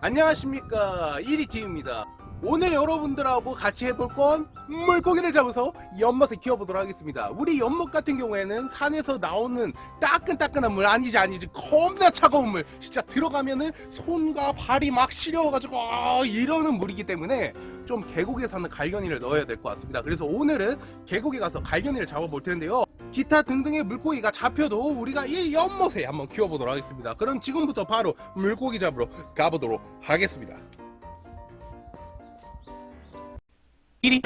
안녕하십니까. 1위팀입니다. 오늘 여러분들하고 같이 해볼 건 물고기를 잡아서 연못에 키워보도록 하겠습니다. 우리 연못 같은 경우에는 산에서 나오는 따끈따끈한 물 아니지 아니지 겁나 차가운 물 진짜 들어가면은 손과 발이 막 시려워가지고 아, 이러는 물이기 때문에 좀 계곡에 사는 갈견이를 넣어야 될 것 같습니다. 그래서 오늘은 계곡에 가서 갈견이를 잡아볼 텐데요 기타 등등의 물고기가 잡혀도 우리가 이 연못에 한번 키워보도록 하겠습니다. 그럼 지금부터 바로 물고기 잡으러 가보도록 하겠습니다. 1위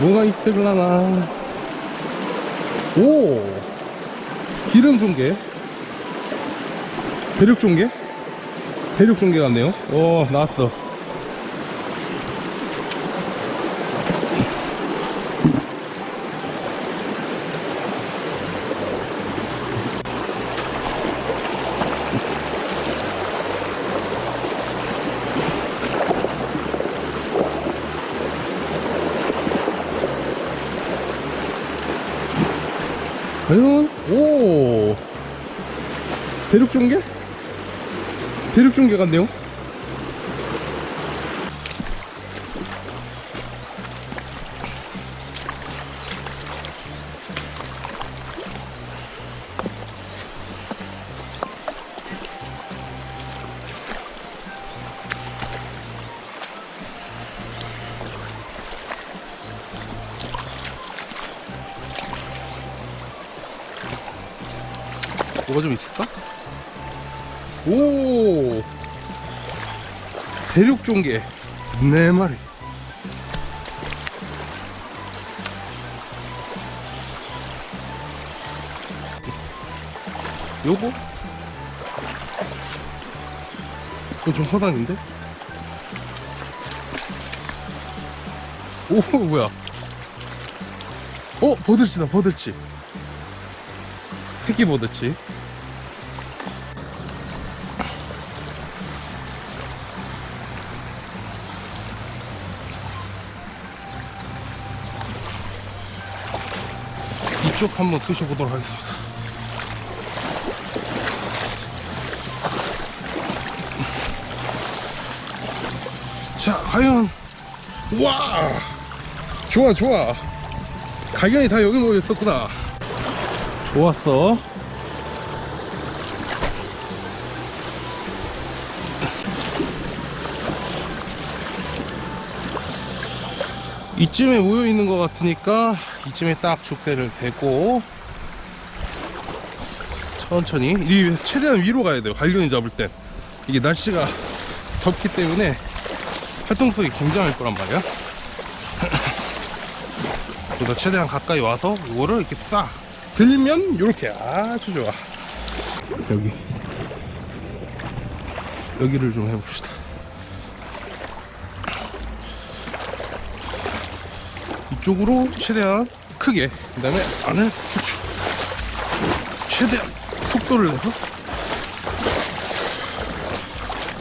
뭐가 있을라나 오 기름 종개? 대륙 종개? 대륙 종개 같네요. 오 나왔어 과연 오 대륙 종개 대륙 종개 같네요 뭐가 좀 있을까? 오! 대륙 종개 네 마리. 요거? 이거 좀 허당인데? 오 뭐야. 어 버들치다 버들치. 새끼 버들치 이쪽 한번 드셔보도록 하겠습니다. 자, 과연 와 좋아 좋아 갈견이 다 여기 모여 있었구나. 좋았어. 이쯤에 모여 있는 것 같으니까 이쯤에 딱 족대를 대고 천천히 이 최대한 위로 가야 돼요. 갈견이 잡을 땐 이게 날씨가 덥기 때문에 활동성이 굉장할 거란 말이야. 그래서 최대한 가까이 와서 이거를 이렇게 싹 들면 이렇게 아주 좋아. 여기. 여기를 좀 해봅시다 이쪽으로 최대한 크게 그 다음에 안을 후추. 최대한 속도를 내서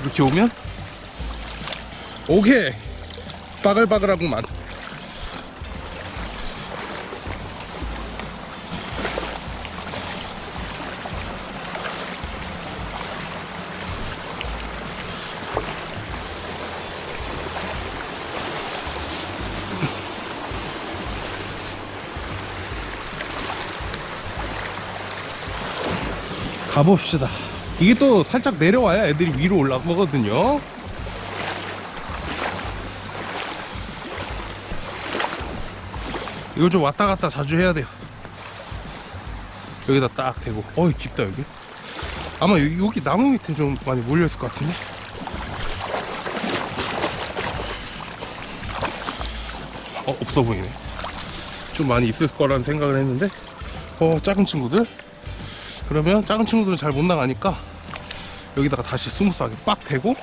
이렇게 오면 오케이. 바글바글하구만 가봅시다. 이게 또 살짝 내려와야 애들이 위로 올라가거든요. 이거 좀 왔다 갔다 자주 해야 돼요. 여기다 딱 대고. 어이 깊다 여기. 아마 여기, 여기 나무 밑에 좀 많이 몰려있을 것 같은데? 어 없어 보이네. 좀 많이 있을 거라는 생각을 했는데? 어 작은 친구들 그러면 작은 친구들은 잘 못 나가니까 여기다가 다시 smooth하게 빡 대고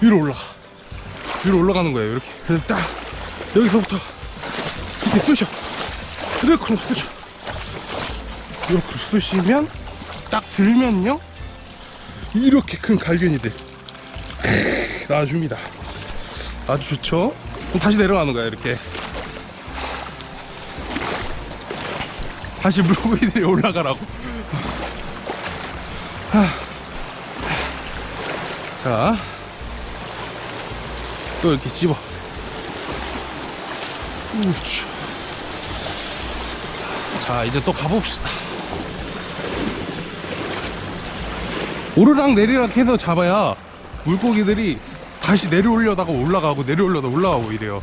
위로 올라가 위로 올라가는 거예요 이렇게 그래서 딱 여기서부터 이렇게 쑤셔 이렇게 쑤셔 이렇게 쑤시면 딱 들면요 이렇게 큰 갈겨니 돼 이렇게 놔줍니다. 아주 좋죠? 그럼 다시 내려가는 거야 이렇게. 다시 물고기들이 올라가라고. 하. 자, 또 이렇게 집어. 우쭈. 자, 이제 또 가봅시다. 오르락 내리락 해서 잡아야 물고기들이 다시 내려올려다가 올라가고 내려올려다 올라가고 이래요.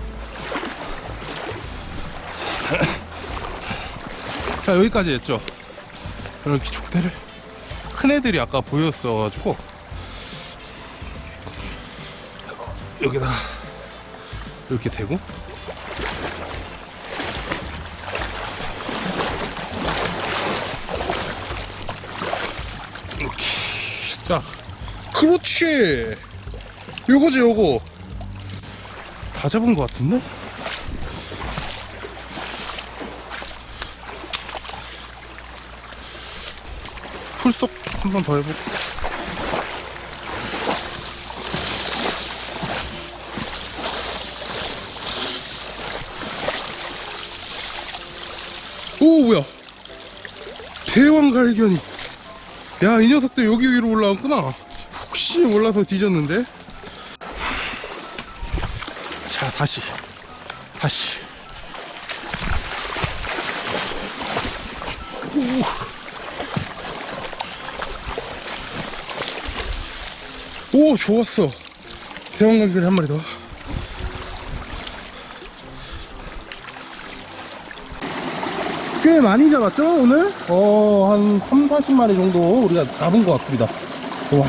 자, 여기까지 했죠. 이렇게 족대를 큰 애들이 아까 보였어가지고. 여기다. 이렇게 대고. 이렇게 딱 그렇지. 요거지 요거. 다 잡은 것 같은데? 풀속 한 번 더 해볼까 오 뭐야? 대왕 갈견이. 야 이 녀석들 여기 위로 올라왔구나. 혹시 몰라서 뒤졌는데? 자 다시. 다시 오, 오 좋았어. 대왕 갈견이 한 마리 더. 꽤 많이 잡았죠 오늘? 어한 3, 40마리 정도 우리가 잡은 것 같습니다. 와.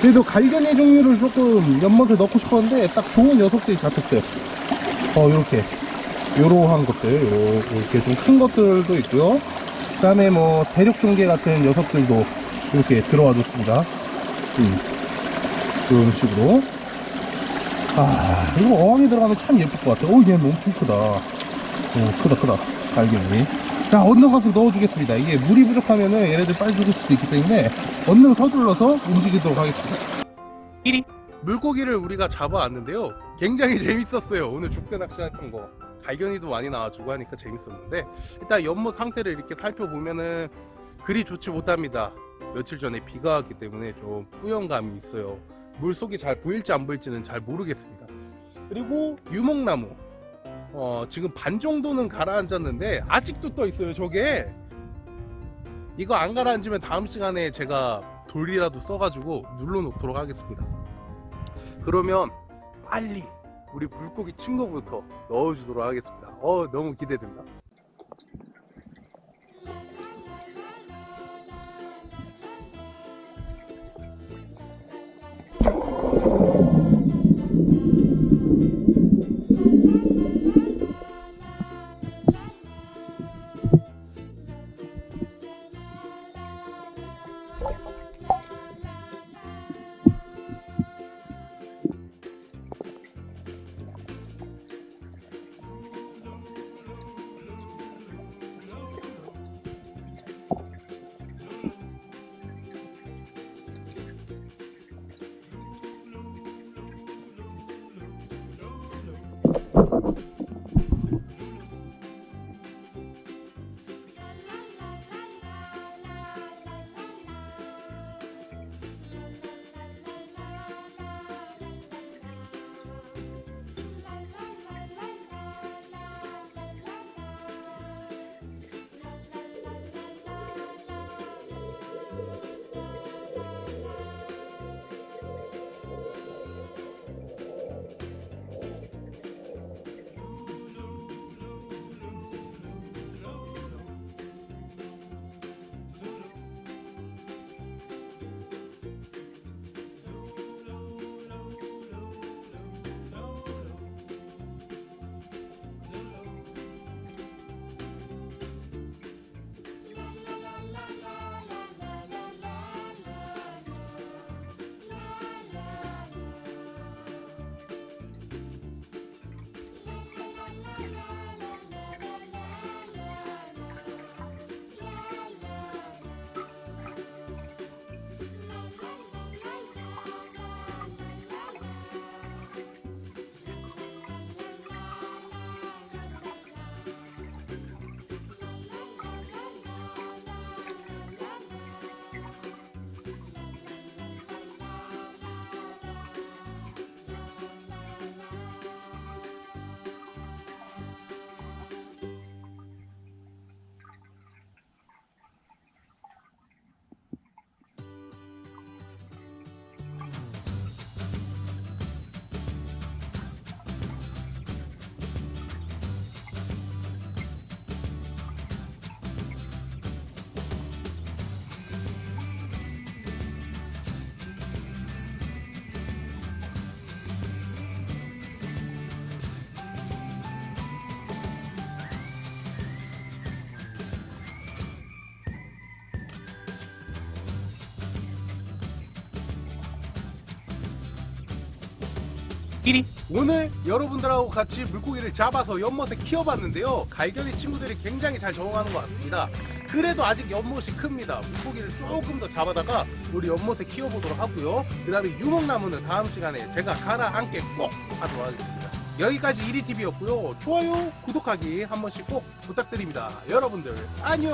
그래도 갈견의 종류를 조금 연못에 넣고 싶었는데 딱 좋은 녀석들이 잡혔어요. 어 요렇게. 요러한 것들 요, 이렇게 좀 큰 것들도 있고요. 그 다음에 뭐 대륙종개 같은 녀석들도 이렇게 들어와 줬습니다. 음, 이런 식으로. 아 이거 어항에 들어가면 참 예쁠 것 같아. 오얘 너무 크다. 오 크다 크다. 갈견이. 자 언능 가서 넣어주겠습니다. 이게 물이 부족하면은 얘네들 빨리 죽을 수도 있기 때문에 언능 서둘러서 움직이도록 하겠습니다. 1위. 물고기를 우리가 잡아왔는데요. 굉장히 재밌었어요. 오늘 족대 낚시했던 거. 갈견이도 많이 나와주고 하니까 재밌었는데 일단 연못 상태를 이렇게 살펴보면은 그리 좋지 못합니다. 며칠 전에 비가 왔기 때문에 좀 뿌연감이 있어요 물속이 잘 보일지 안 보일지는 잘 모르겠습니다. 그리고 유목나무. 어, 지금 반 정도는 가라앉았는데 아직도 떠 있어요 저게. 이거 안 가라앉으면 다음 시간에 제가 돌이라도 써가지고 눌러 놓도록 하겠습니다. 그러면 빨리 우리 물고기 친구부터 넣어주도록 하겠습니다. 어 너무 기대된다 오늘 여러분들하고 같이 물고기를 잡아서 연못에 키워봤는데요. 갈견이 친구들이 굉장히 잘 적응하는 것 같습니다. 그래도 아직 연못이 큽니다. 물고기를 조금 더 잡아다가 우리 연못에 키워보도록 하고요. 그 다음에 유목나무는 다음 시간에 제가 가라앉게 꼭 하도록 하겠습니다. 여기까지 1위TV였고요. 좋아요 구독하기 한 번씩 꼭 부탁드립니다. 여러분들 안녕